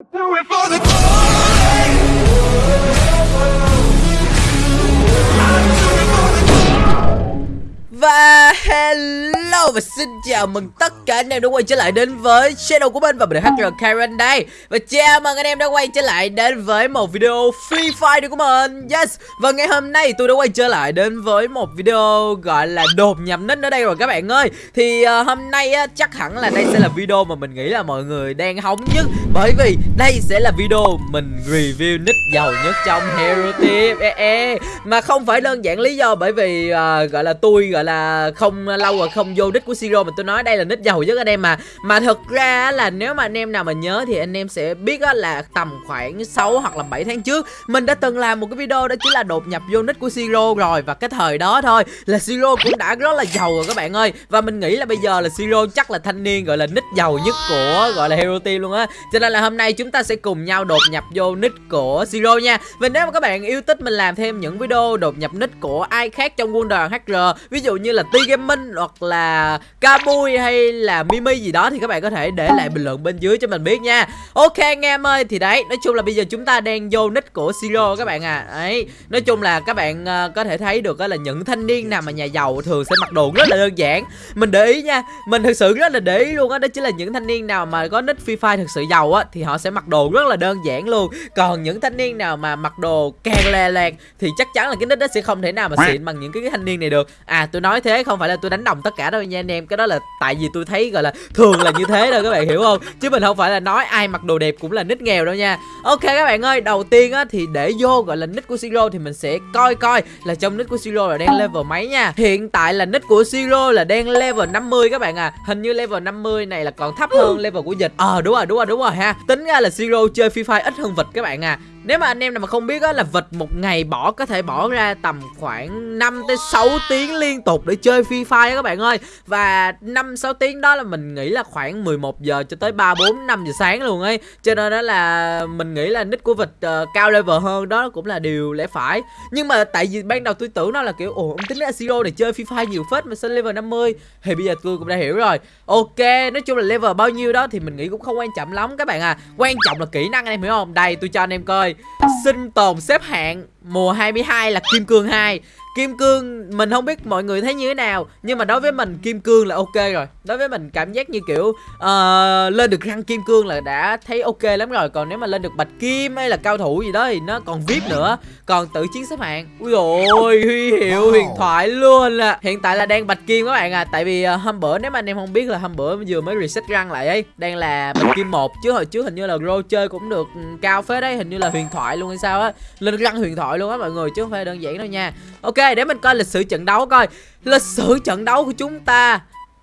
Do it for the glory. Hello và xin chào mừng tất cả anh em đã quay trở lại đến với channel của mình và mình là HR Karen đây. Và chào mừng anh em đã quay trở lại đến với một video Free Fire của mình. Yes. Và ngày hôm nay tôi đã quay trở lại đến với một video gọi là đột nhập nít ở đây rồi các bạn ơi. Thì uh, hôm nay uh, chắc hẳn là đây sẽ là video mà mình nghĩ là mọi người đang hóng nhất. Bởi vì đây sẽ là video mình review nick giàu nhất trong Hero Team. E -e. Mà không phải đơn giản lý do bởi vì uh, gọi là tôi gọi là không lâu rồi không vô nick của Siro mà tôi nói đây là nick giàu nhất anh em mà. Mà thật ra là nếu mà anh em nào mà nhớ thì anh em sẽ biết là tầm khoảng 6 hoặc là 7 tháng trước, mình đã từng làm một cái video đó chính là đột nhập vô nick của Siro rồi. Và cái thời đó thôi là Siro cũng đã rất là giàu rồi các bạn ơi. Và mình nghĩ là bây giờ là Siro chắc là thanh niên, gọi là nick giàu nhất của, gọi là Hero Team luôn á. Cho nên là hôm nay chúng ta sẽ cùng nhau đột nhập vô nick của Siro nha. Và nếu mà các bạn yêu thích mình làm thêm những video đột nhập nick của ai khác trong quân đoàn HR ví dụ như là T Gaming hoặc là Kabui hay là Mimi gì đó thì các bạn có thể để lại bình luận bên dưới cho mình biết nha. Ok anh em ơi thì đấy, nói chung là bây giờ chúng ta đang vô nick của Siro các bạn à. Đấy, nói chung là các bạn uh, có thể thấy được là những thanh niên nào mà nhà giàu thường sẽ mặc đồ rất là đơn giản. Mình để ý nha, mình thực sự rất là để ý luôn á, đó. đó chính là những thanh niên nào mà có nick Free Fire thực sự giàu á thì họ sẽ mặc đồ rất là đơn giản luôn. Còn những thanh niên nào mà mặc đồ càng lè lẹt thì chắc chắn là cái nick đó sẽ không thể nào mà xịn bằng những cái thanh niên này được. À tôi nói thế không phải là tôi đánh đồng tất cả đâu nha anh em cái đó là tại vì tôi thấy gọi là thường là như thế đâu các bạn hiểu không? Chứ mình không phải là nói ai mặc đồ đẹp cũng là nít nghèo đâu nha. Ok các bạn ơi đầu tiên á thì để vô gọi là nick của siro thì mình sẽ coi coi là trong nick của siro là đang level mấy nha. Hiện tại là nick của siro là đang level 50 các bạn à. Hình như level 50 này là còn thấp hơn level của dịch. Ờ à, đúng rồi đúng rồi đúng rồi ha. Tính ra là siro chơi free fire ít hơn vịt các bạn à nếu mà anh em nào mà không biết á là vịt một ngày bỏ có thể bỏ ra tầm khoảng 5 tới 6 tiếng liên tục để chơi Free Fire các bạn ơi. Và 5 6 tiếng đó là mình nghĩ là khoảng 11 giờ cho tới 3 4 5 giờ sáng luôn ấy. Cho nên đó là mình nghĩ là nick của vịt uh, cao level hơn đó cũng là điều lẽ phải. Nhưng mà tại vì ban đầu tôi tưởng nó là kiểu ồ ông tính là Zero để chơi Free Fire nhiều phết mà sao level 50 thì bây giờ tôi cũng đã hiểu rồi. Ok, nói chung là level bao nhiêu đó thì mình nghĩ cũng không quan trọng lắm các bạn à. Quan trọng là kỹ năng anh em hiểu không? Đây tôi cho anh em coi sinh tồn xếp hạng mùa 22 là kim cương 2 Kim cương mình không biết mọi người thấy như thế nào Nhưng mà đối với mình kim cương là ok rồi. Đối với mình cảm giác như kiểu uh, Lên được răng kim cương là đã thấy ok lắm rồi. Còn nếu mà lên được bạch kim hay là cao thủ gì đó Thì nó còn vip nữa. Còn tự chiến xếp hạng. Ui dồi huy hiệu huyền thoại luôn à. Hiện tại là đang bạch kim các bạn à. Tại vì uh, hôm bữa nếu mà anh em không biết là hôm bữa vừa mới reset răng lại ấy Đang là bạch kim 1 Chứ hồi trước hình như là Ro chơi cũng được ừ, cao phết đấy. Hình như là huyền thoại luôn hay sao á. Lên răng huyền thoại luôn á mọi người Chứ không phải đơn giản đâu nha. Ok để mình coi lịch sử trận đấu coi Lịch sử trận đấu của chúng ta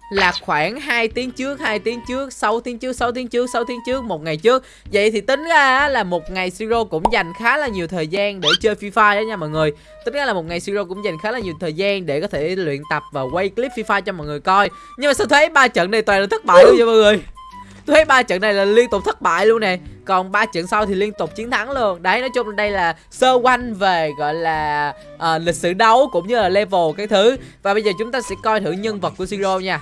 là khoảng 2 tiếng trước, 2 tiếng trước, 6 tiếng trước, 6 tiếng trước, 6 tiếng trước, một ngày trước. Vậy thì tính ra là một ngày Siro cũng dành khá là nhiều thời gian để chơi Free Fire đó nha mọi người. Tính ra là một ngày Siro cũng dành khá là nhiều thời gian để có thể luyện tập và quay clip Free Fire cho mọi người coi. Nhưng mà sao thấy ba trận này toàn là thất bại luôn vậy mọi người? Tôi thấy ba trận này là liên tục thất bại luôn nè. Còn ba trận sau thì liên tục chiến thắng luôn. Đấy nói chung đây là sơ quanh về gọi là uh, lịch sử đấu cũng như là level cái thứ. Và bây giờ chúng ta sẽ coi thử nhân vật của siro nha.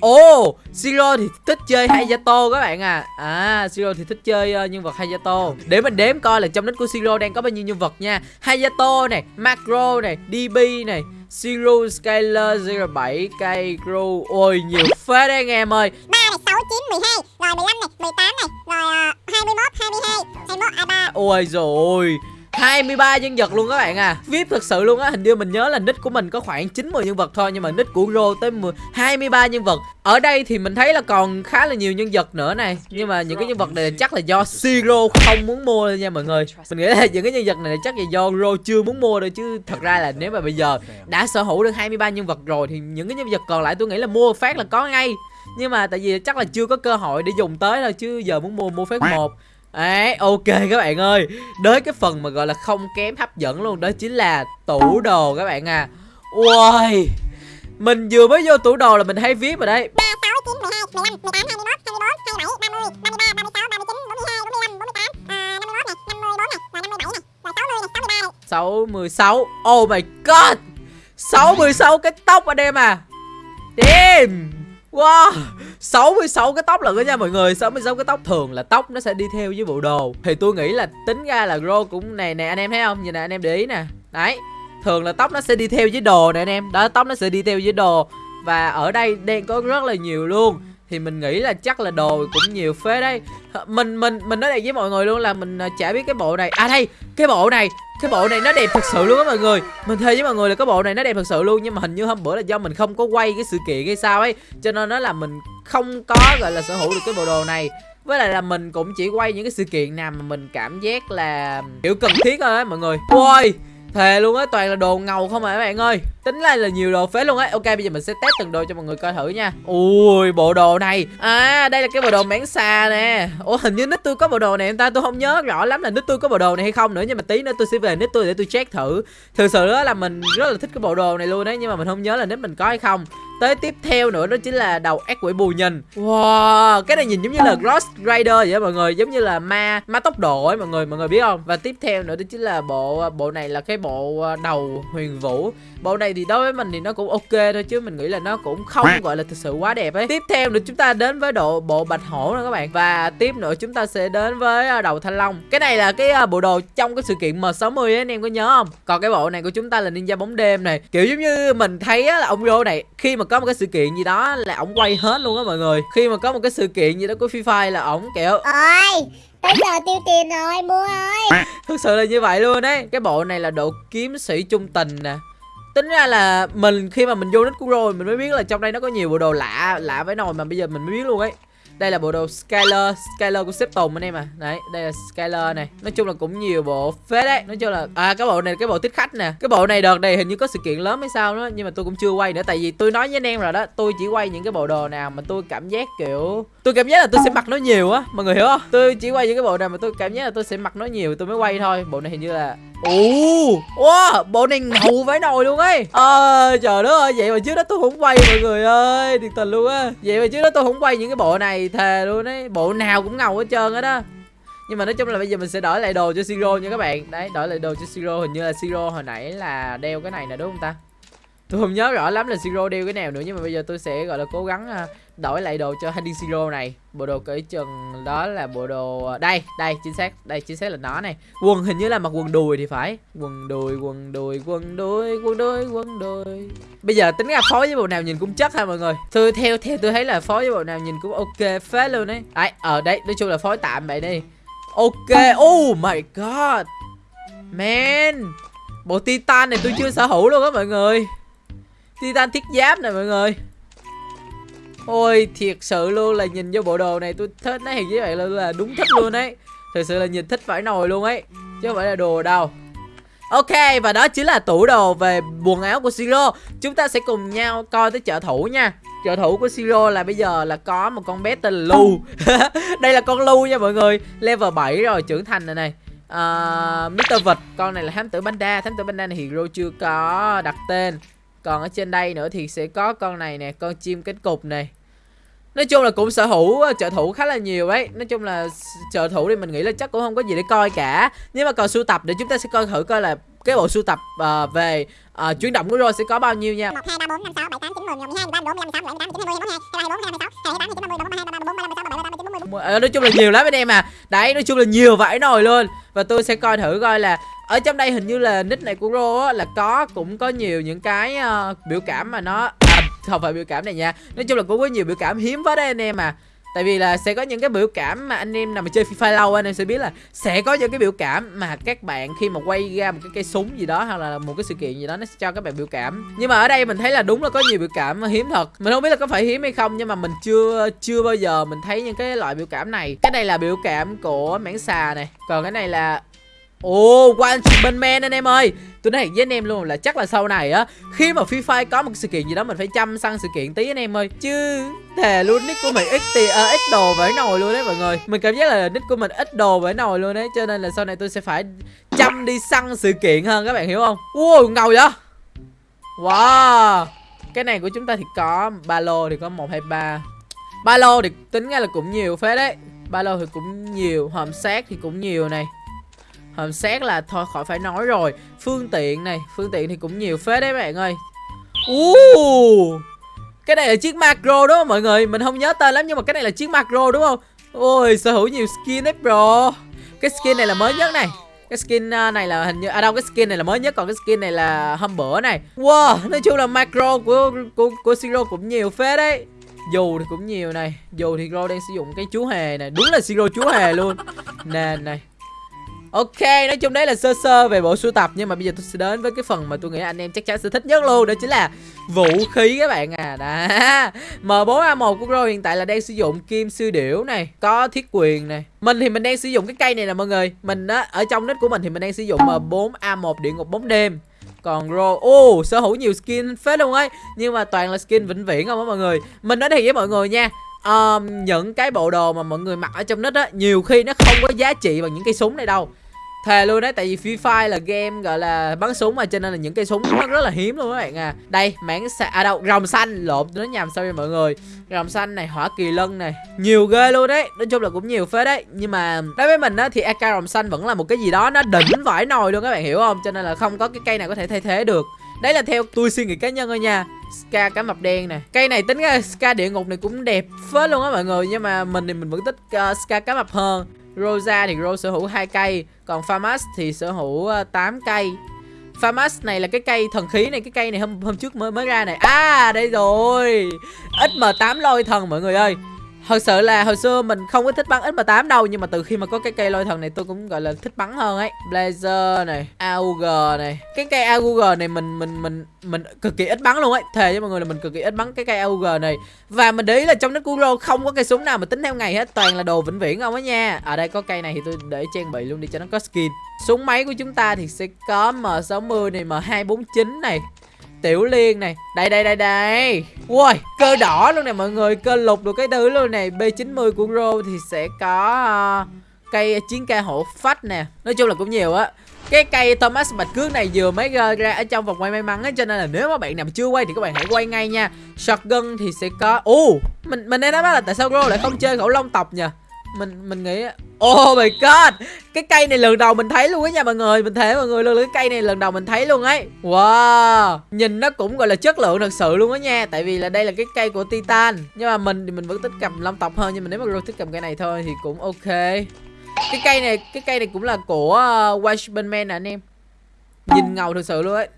Ồ, oh, Siro thì thích chơi Hayato các bạn à. À, Siro thì thích chơi uh, nhân vật Hayato. Để mình đếm coi là trong nick của Siro đang có bao nhiêu nhân vật nha. Hayato này, Macro này, DB này Siro, Skyler, 07, Cây, Crow Ôi, nhiều phết đấy anh em ơi. 3 này, 6, 9, 12 rồi 15 này, 18 này. Rồi uh, 21, 22, 21, 23 Ôi rồi 23 nhân vật luôn các bạn à. VIP thật sự luôn á Hình như mình nhớ là nick của mình có khoảng 90 nhân vật thôi Nhưng mà nick của Ro tới 10, 23 nhân vật. Ở đây thì mình thấy là còn khá là nhiều nhân vật nữa này Nhưng mà những cái nhân vật này chắc là do Siro không muốn mua nha mọi người. Mình nghĩ là những cái nhân vật này chắc là do Ro chưa muốn mua đâu Chứ thật ra là nếu mà bây giờ đã sở hữu được 23 nhân vật rồi Thì những cái nhân vật còn lại tôi nghĩ là mua phát là có ngay. Nhưng mà tại vì chắc là chưa có cơ hội để dùng tới thôi chứ giờ muốn mua mua phát một. Đấy, ok các bạn ơi Đến cái phần mà gọi là không kém hấp dẫn luôn Đó chính là tủ đồ các bạn à Ui Mình vừa mới vô tủ đồ là mình thấy viết rồi đấy 3, 6, 9, 12, 15, 18, 21, 24, 27, 30, 33, 36, 39, 42, 45, 48 uh, 51 này, 54 này, rồi 57 này Rồi 60 này, 63 này 66 Oh my god 66 cái tóc anh em à Damn Wow 66 cái tóc lận đó nha mọi người 66 cái tóc thường là tóc nó sẽ đi theo với bộ đồ. Thì tôi nghĩ là tính ra là grow cũng này nè anh em thấy không? Nhìn nè, anh em để ý nè. Đấy, thường là tóc nó sẽ đi theo với đồ nè anh em. Đó, tóc nó sẽ đi theo với đồ. Và ở đây đen có rất là nhiều luôn thì mình nghĩ là chắc là đồ cũng nhiều phế đấy. Mình mình mình nói đây với mọi người luôn là mình à, chả biết cái bộ này. À đây, cái bộ này, cái bộ này nó đẹp thật sự luôn á mọi người. Mình thề với mọi người là cái bộ này nó đẹp thật sự luôn, nhưng mà hình như hôm bữa là do mình không có quay cái sự kiện hay sao ấy, cho nên nó là mình không có, gọi là, sở hữu được cái bộ đồ này. Với lại là mình cũng chỉ quay những cái sự kiện nào mà mình cảm giác là, kiểu, cần thiết thôi á mọi người. Ôi thề luôn á, toàn là đồ ngầu không à các bạn ơi. Tính là là nhiều đồ phế luôn á. Ok, bây giờ mình sẽ test từng đồ cho mọi người coi thử nha. Ui, bộ đồ này. À đây là cái bộ đồ mảng xà nè. Ủa, hình như nít tôi có bộ đồ này em ta? Tôi không nhớ rõ lắm là nít tôi có bộ đồ này hay không nữa, nhưng mà tí nữa tôi sẽ về nít tôi để tôi check thử. Thực sự đó là mình rất là thích cái bộ đồ này luôn đấy nhưng mà mình không nhớ là nít mình có hay không tới tiếp theo nữa đó chính là đầu ác quỷ bù nhìn. Wow. Cái này nhìn giống như là Ghost Rider vậy đó mọi người giống như là ma ma tốc độ ấy mọi người mọi người biết không? Và tiếp theo nữa đó chính là bộ bộ này là cái bộ đầu huyền vũ. Bộ này thì đối với mình thì nó cũng ok thôi chứ mình nghĩ là nó cũng không gọi là thực sự quá đẹp ấy. Tiếp theo nữa chúng ta đến với độ bộ bạch hổ nữa các bạn. Và tiếp nữa chúng ta sẽ đến với à, đầu thanh long. Cái này là cái à, bộ đồ trong cái sự kiện M60 ấy anh em có nhớ không? Còn cái bộ này của chúng ta là ninja bóng đêm này. Kiểu giống như mình thấy á, là ông Rô này khi mà có một cái sự kiện gì đó là ổng quay hết luôn á mọi người. Khi mà có một cái sự kiện gì đó của Free Fire là ổng kiểu Ôi Tới giờ tiêu tiền rồi mua ơi. Thực sự là như vậy luôn đấy cái bộ này là độ kiếm sĩ trung tình nè. Tính ra là mình khi mà mình vô nick của rồi mình mới biết là trong đây nó có nhiều bộ đồ lạ lạ với nồi mà bây giờ mình mới biết luôn ấy đây là bộ đồ Skyler. Skyler của sếp Tùng anh em à. Đấy, đây là Skyler này. Nói chung là cũng nhiều bộ phết đấy. Nói chung là à cái bộ này cái bộ tích khách nè. Cái bộ này đợt này hình như có sự kiện lớn hay sao đó, nhưng mà tôi cũng chưa quay nữa. Tại vì tôi nói với anh em rồi đó, tôi chỉ quay những cái bộ đồ nào mà tôi cảm giác kiểu tôi cảm giác là tôi sẽ mặc nó nhiều á mọi người hiểu không? Tôi chỉ quay những cái bộ nào mà tôi cảm giác là tôi sẽ mặc nó nhiều tôi mới quay thôi. Bộ này hình như là Ồ, wow, bộ này ngầu vãi nồi luôn ấy. Ờ, trời đất ơi, vậy mà trước đó tôi không quay mọi người ơi Thiệt tình luôn á. Vậy mà trước đó tôi không quay những cái bộ này Thề luôn ấy, bộ nào cũng ngầu hết trơn á đó. Nhưng mà nói chung là bây giờ mình sẽ đổi lại đồ cho Siro nha các bạn. Đấy, đổi lại đồ cho Siro Hình như là Siro hồi nãy là đeo cái này nè đúng không ta Tôi không nhớ rõ lắm là Siro đeo cái nào nữa Nhưng mà bây giờ tôi sẽ gọi là cố gắng à, đổi lại đồ cho Handy Siro này. Bộ đồ cởi chừng đó là bộ đồ à, Đây, đây, chính xác Đây, chính xác là nó này. Quần hình như là mặc quần đùi thì phải. Quần đùi, quần đùi, quần đùi, quần đùi, quần đùi. Bây giờ tính ra phối với bộ nào nhìn cũng chất ha mọi người. Tôi theo theo tôi thấy là phối với bộ nào nhìn cũng ok phết luôn đấy ờ, Đấy, ở đây nói chung là phối tạm vậy đi. Ok, oh my god. Man Bộ Titan này tôi chưa sở hữu luôn á mọi người. Titan thiết giáp này mọi người. Ôi thiệt sự luôn là nhìn vô bộ đồ này tôi thích nó thiệt với bạn luôn là đúng thích luôn đấy Thật sự là nhìn thích phải nồi luôn ấy Chứ không phải là đồ đâu. Ok và đó chính là tủ đồ về quần áo của Siro. Chúng ta sẽ cùng nhau coi tới trợ thủ nha. Trợ thủ của Siro là bây giờ là có một con bé tên là Lu. Đây là con Lu nha mọi người. Level 7 rồi trưởng thành rồi này. Ờ, uh, Mr. Vịt Con này là thám tử Panda. Thám tử Panda này Hero chưa có đặt tên. Còn ở trên đây nữa thì sẽ có con này nè Con chim cánh cục này Nói chung là cũng sở hữu trợ thủ khá là nhiều đấy Nói chung là trợ thủ thì mình nghĩ là chắc cũng không có gì để coi cả Nhưng mà còn sưu tập để chúng ta sẽ coi thử coi là cái bộ sưu tập uh, về uh, chuyển động của Rô sẽ có bao nhiêu nha 1, 2, 3, 4, 5, 6, 7, 8, 9, 10, 11, 12, 13, 14, 15, 16, 17, 18, 19, 20, 21, 22, 23, 24, 25, 26, 27, 28, 29, 30, 31, 32, 33, 34, 35, 36, 37, 38, 39, 40, Nói chung là nhiều lắm anh em à Đấy nói chung là nhiều vải nồi luôn Và tôi sẽ coi thử coi là ở trong đây hình như là nick này của ro á, là có Cũng có nhiều những cái uh, biểu cảm mà nó à, Không phải biểu cảm này nha Nói chung là cũng có nhiều biểu cảm hiếm quá đấy anh em à Tại vì là sẽ có những cái biểu cảm mà anh em nào mà chơi FIFA lâu anh em sẽ biết là sẽ có những cái biểu cảm mà các bạn khi mà quay ra một cái cây súng gì đó hoặc là một cái sự kiện gì đó nó sẽ cho các bạn biểu cảm. Nhưng mà ở đây mình thấy là đúng là có nhiều biểu cảm hiếm thật. Mình không biết là có phải hiếm hay không nhưng mà mình chưa chưa bao giờ mình thấy những cái loại biểu cảm này. Cái này là biểu cảm của mảng xà này. Còn cái này là Ồ, oh, One bên men anh em ơi. Tôi nói với anh em luôn là chắc là sau này á Khi mà Free Fire có một sự kiện gì đó Mình phải chăm săn sự kiện tí anh em ơi. Chứ thề luôn nick của mình ít tì, à, ít đồ vãi nồi luôn đấy mọi người. Mình cảm giác là nick của mình ít đồ vãi nồi luôn đấy Cho nên là sau này tôi sẽ phải chăm đi săn sự kiện hơn các bạn hiểu không? Wow, ngầu vậy? Wow. Cái này của chúng ta thì có ba lô thì có 1, 2, 3 Ba lô thì tính ra là cũng nhiều phết đấy. Ba lô thì cũng nhiều Hòm xác thì cũng nhiều này hòm xét là thôi khỏi phải nói rồi. Phương tiện này phương tiện thì cũng nhiều phết đấy bạn ơi. Uh, cái này là chiếc macro đúng không mọi người? Mình không nhớ tên lắm nhưng mà cái này là chiếc macro đúng không? Ôi sở hữu nhiều skin đấy bro. Cái skin này là mới nhất này. Cái skin à, này là hình như à đâu cái skin này là mới nhất còn cái skin này là hôm bữa này. Wow nói chung là macro của của của siro cũng nhiều phết đấy. Dù thì cũng nhiều này. Dù thì Ro đang sử dụng cái chú hề này. Đúng là siro chú hề luôn. Nè này. Ok, nói chung đấy là sơ sơ về bộ sưu tập Nhưng mà bây giờ tôi sẽ đến với cái phần mà tôi nghĩ anh em chắc chắn sẽ thích nhất luôn Đó chính là vũ khí các bạn à. Đã M4A1 của Grow hiện tại là đang sử dụng kim sư điểu này Có thiết quyền này. Mình thì mình đang sử dụng cái cây này nè mọi người. Mình á, ở trong nick của mình thì mình đang sử dụng M4A1 địa ngục bóng đêm. Còn Ro, ô oh, sở hữu nhiều skin phết luôn ấy. Nhưng mà toàn là skin vĩnh viễn không á mọi người. Mình nói thiệt với mọi người nha um, những cái bộ đồ mà mọi người mặc ở trong nít á nhiều khi nó không có giá trị bằng những cây súng này đâu Thề luôn đấy, tại vì Free Fire là game gọi là bắn súng mà cho nên là những cây súng nó rất là hiếm luôn các bạn à. Đây, mảng xa à đâu, rồng xanh lộn nó nhầm sao vậy mọi người. Rồng xanh này, hỏa kỳ lân này, nhiều ghê luôn đấy. Nói chung là cũng nhiều phết đấy. Nhưng mà đối với mình á thì AK rồng xanh vẫn là một cái gì đó nó đỉnh vải nồi luôn các bạn hiểu không? Cho nên là không có cái cây nào có thể thay thế được. Đấy là theo tôi suy nghĩ cá nhân thôi nha Ska cá mập đen nè. Cây này tính ra Ska địa ngục này cũng đẹp phết luôn á mọi người Nhưng mà mình thì mình vẫn thích uh, Ska cá mập hơn. Rosa thì Rose sở hữu hai cây Còn Famas thì sở hữu ờ, uh, 8 cây. Famas này là cái cây thần khí này Cái cây này hôm hôm trước mới mới ra này. À đây rồi. XM8 lôi thần mọi người ơi. Thật sự là hồi xưa mình không có thích bắn XM8 đâu, Nhưng mà từ khi mà có cái cây lôi thần này tôi cũng, gọi là, thích bắn hơn ấy. Blazer này AUG này. Cái cây AUG này mình mình mình mình cực kỳ ít bắn luôn ấy. Thề với mọi người là mình cực kỳ ít bắn cái cây AUG này. Và mình để ý là trong nước Kuro không có cây súng nào mà tính theo ngày hết. Toàn là đồ vĩnh viễn không á nha. Ở đây có cây này thì tôi để trang bị luôn đi cho nó có skin. Súng máy của chúng ta thì sẽ có M60 này M249 này. Tiểu Liên này. Đây đây đây đây. Ui cơ đỏ luôn nè mọi người. Cơ lục được cái thứ luôn này B90 của Rô thì sẽ có uh, Cây chiến ca hộ phách nè. Nói chung là cũng nhiều á. Cái cây Thomas Bạch Cước này vừa mới ra, ra ở trong vòng quay may mắn á Cho nên là nếu mà bạn nào chưa quay thì các bạn hãy quay ngay nha. Shotgun thì sẽ có. Ồ uh, mình mình đang nói là tại sao Rô lại không chơi khẩu long tộc nhỉ mình mình nghĩ Oh my god! Cái cây này lần đầu mình thấy luôn á nha mọi người. Mình thấy mọi người luôn cái cây này lần đầu mình thấy luôn ấy. Wow! Nhìn nó cũng gọi là chất lượng thật sự luôn á nha. Tại vì là đây là cái cây của Titan. Nhưng mà mình thì mình vẫn thích cầm long tộc hơn Nhưng mà nếu mà thích cầm cây này thôi thì cũng ok. Cái cây này Cái cây này cũng là của uh, Watchman Man nè anh em. Nhìn ngầu thật sự luôn ấy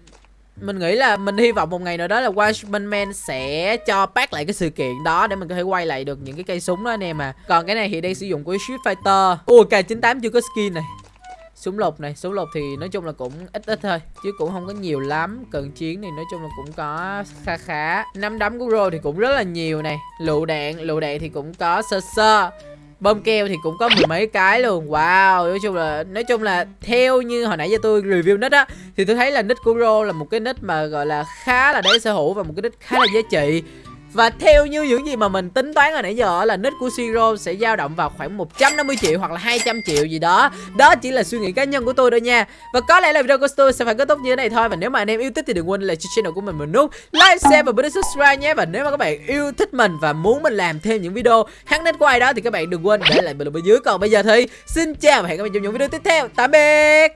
mình nghĩ là mình hy vọng một ngày nào đó là Watchman Man sẽ cho pack lại cái sự kiện đó để mình có thể quay lại được những cái cây súng đó anh em à. Còn cái này thì đang sử dụng của Street Fighter. Ui K98 chưa có skin này. Súng lục này, súng lục thì nói chung là cũng ít ít thôi Chứ cũng không có nhiều lắm Cần chiến thì nói chung là cũng có khá khá Năm đấm của Ro thì cũng rất là nhiều này Lựu đạn, lựu đạn thì cũng có sơ sơ bơm keo thì cũng có mười mấy cái luôn. Wow, nói chung là, nói chung là theo như hồi nãy giờ tôi review nick á, thì tôi thấy là nick của Ro là một cái nick mà, gọi là, khá là đáng sở hữu và một cái nick khá là giá trị và theo như những gì mà mình tính toán hồi nãy giờ là nick của Siro sẽ dao động vào khoảng 150 triệu hoặc là 200 triệu gì đó. Đó chỉ là suy nghĩ cá nhân của tôi thôi nha. Và có lẽ là video của tôi sẽ phải kết thúc như thế này thôi. Và nếu mà anh em yêu thích thì đừng quên là channel của mình một nút like, share và bấm subscribe nhé. Và nếu mà các bạn yêu thích mình và muốn mình làm thêm những video hát nick của ai đó thì các bạn đừng quên để lại bình luận bên dưới. Còn bây giờ thì xin chào và hẹn gặp lại trong những video tiếp theo. Tạm biệt!